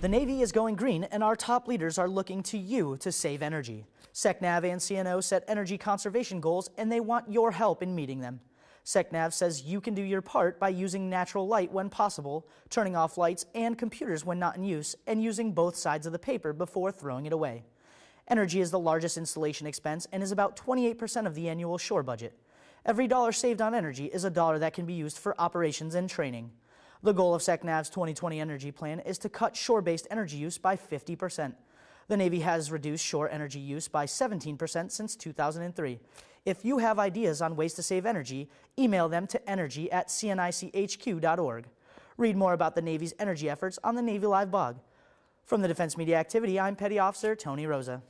The Navy is going green, and our top leaders are looking to you to save energy. SecNav and CNO set energy conservation goals, and they want your help in meeting them. SecNav says you can do your part by using natural light when possible, turning off lights and computers when not in use, and using both sides of the paper before throwing it away. Energy is the largest installation expense and is about 28% of the annual shore budget. Every dollar saved on energy is a dollar that can be used for operations and training. The goal of SecNav's 2020 energy plan is to cut shore-based energy use by 50%. The Navy has reduced shore energy use by 17% since 2003. If you have ideas on ways to save energy, email them to energy at cnichq.org. Read more about the Navy's energy efforts on the Navy Live blog. From the Defense Media Activity, I'm Petty Officer Tony Rosa.